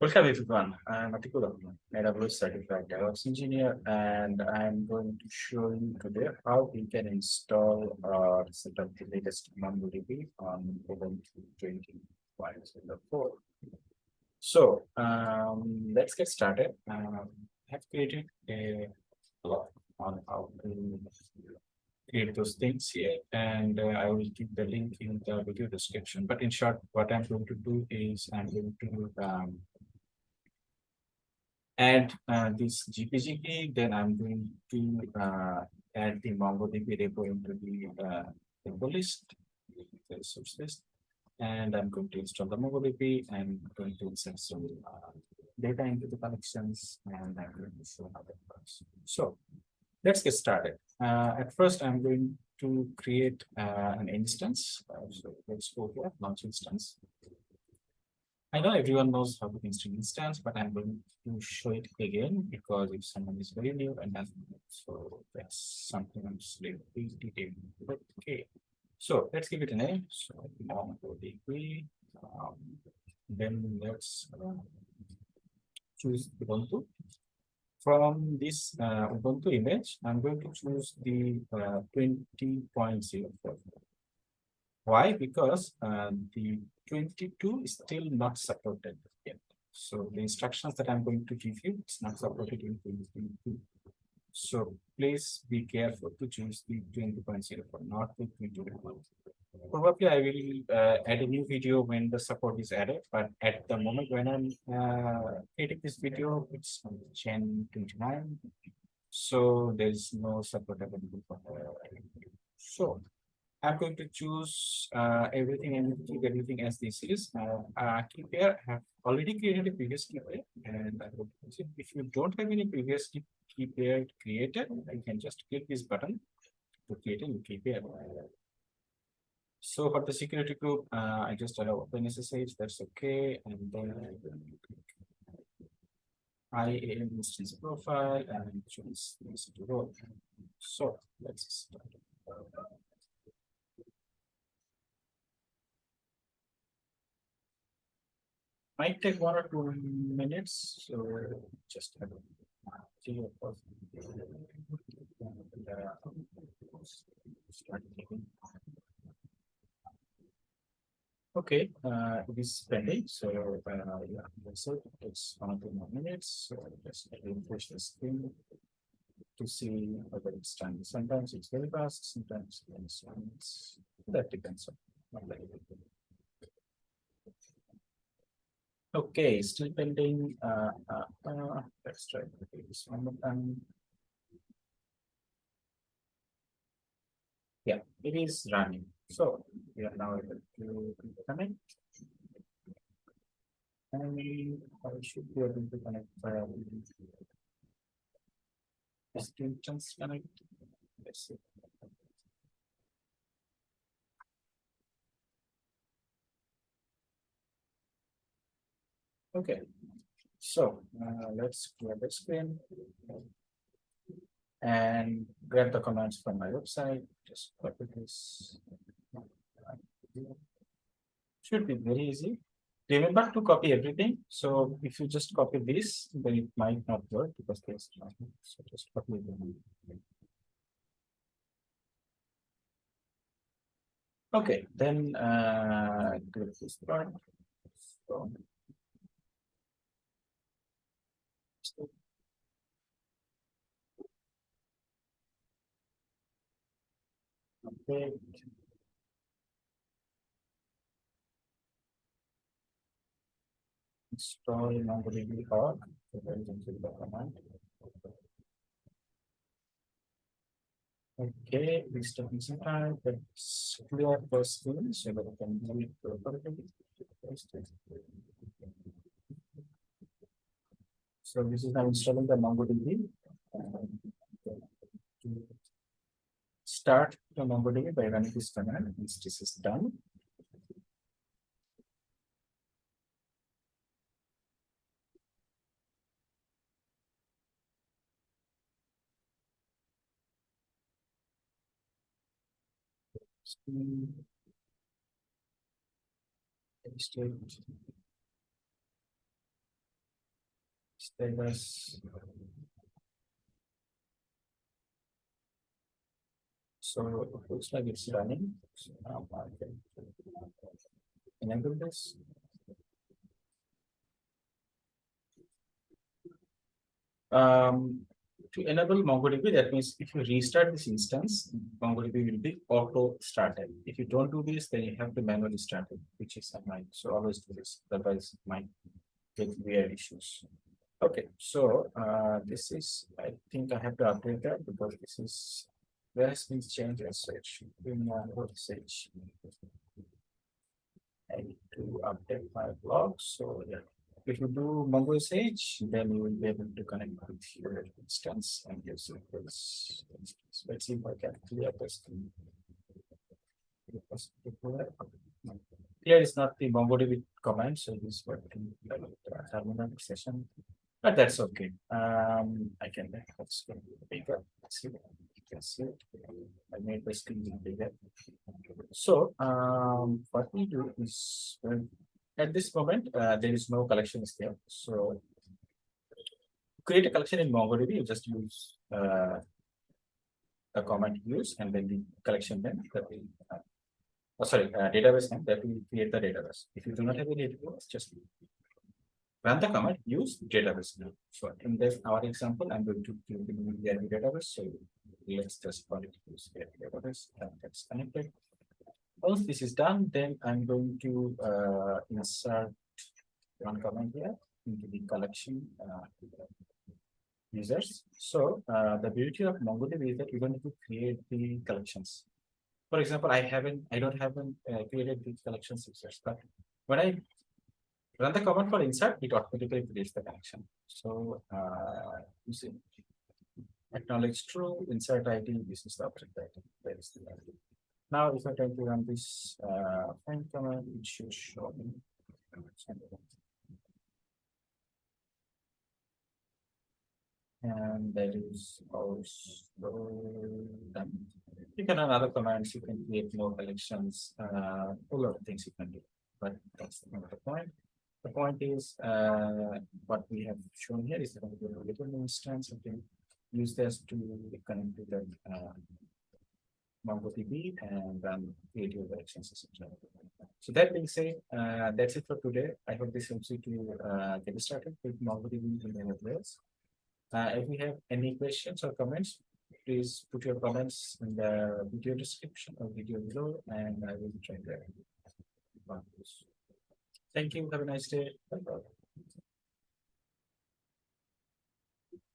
Welcome everyone. I'm Atikur Rahman, AWS certified DevOps engineer, and I'm going to show you today how we can install or set up the latest MongoDB on Ubuntu 20.04. So um, let's get started. Um, I have created a blog on how to create those things here, and uh, I will keep the link in the video description. But in short, what I'm going to do is I'm going to um, add uh, this GPG key, then I'm going to uh, add the MongoDB repo into the uh, repo list, the source list, and I'm going to install the MongoDB and going to insert some uh, data into the collections, and I'm going to show how that works. So let's get started. Uh, at first, I'm going to create uh, an instance. Uh, so let's go here, launch instance. I know everyone knows how to install instance, but I'm going to show it again because if someone is very new and doesn't know, so that's something I'm just detailed. Okay, so let's give it a name. So MongoDB. Um, then let's uh, choose Ubuntu. From this uh, Ubuntu image, I'm going to choose the uh, 20.04. Why? Because uh, the 22 is still not supported yet. So the instructions that I'm going to give you, it's not supported in 2022. So please be careful to choose the 20.04, not the 20.1. Probably I will uh, add a new video when the support is added, but at the moment when I'm uh, editing this video, it's on Gen 29. So there is no support available for the So I'm going to choose uh, everything and keep everything as this is. Uh, uh, key pair I have already created a previous key pair, and I will if you don't have any previous key, key pair created, you can just click this button to create a new key pair. So for the security group, uh, I just allow open SSH, that's okay, and then I am instance profile and choose this role. So let's start. Might take one or two minutes, so just have a course. Start. Okay, uh, it is pending, so uh, yeah, it. It's one or two more minutes. So just refresh the screen to see whether it's done. Sometimes it's very fast, sometimes it's that depends on. Okay, still pending. Uh, uh, uh, let's try this one more time. Yeah, it is running. So we are now able to connect. And I should be able to connect via instance connect. Let's see. Okay, so uh, let's clear the screen and grab the commands from my website. Just copy this. Should be very easy. Remember to copy everything. So if you just copy this, then it might not work because there's nothing. So just copy everything. Okay, then uh, do this part. So, Okay. Install MongoDB org. So there is the command. Okay, this taking some time. Let's clear the screen so that we can do it properly. So this is now installing the MongoDB. Start the MongoDB by running this command. Once this is done, state let us. So it looks like it's running. So now I can Enable this. Um, to enable MongoDB, that means if you restart this instance, MongoDB will be auto started. If you don't do this, then you have to manually start it, which is annoying. So always do this, otherwise it might get weird issues. Okay, so uh, this is, I think I have to update that because this is, there has been changes in mongosh. I need to update my blog, so yeah. If you do mongosh, then you will be able to connect with your instance and it this instance. Let's see if I can clear this. Here is not the MongoDB command, so this working like the terminal session. But that's okay. Um, I can make one bigger. See. You can see it. I made the screen bigger. So, um, what we do is, well, at this moment, uh, there is no collections there, so. Create a collection in MongoDB, you just use, uh. A command use and then the collection name that will, uh, Oh, sorry, uh, database name that will create the database. If you do not have a database, just. Run the command, use database name. So in this, our example, I'm going to give the VRB database, so let's just call it use database, and that's connected. Once this is done, then I'm going to uh insert one command here into the collection uh. Users, so uh the beauty of MongoDB is that you don't need to create the collections. For example, I haven't, I don't haven't uh, created these collections users, but when I. Run the command for insert, it automatically creates the connection, so uh, you see. Acknowledge true, insert ID, this is the object item, there is the value. Now, if I try to run this uh find command, it should show me. And that is also done. You can run other commands, you can create more collections, uh, a lot of things you can do, but that's not the point. The point is, uh, what we have shown here is that we have a little instance, can use this to connect to the uh. MongoDB and then create your collections. etc. So that being said, uh, that's it for today. I hope this helps you to uh get started with MongoDB in the place. Uh, if you have any questions or comments, please put your comments in the video description or video below and I will try to. to this. Thank you. Have a nice day.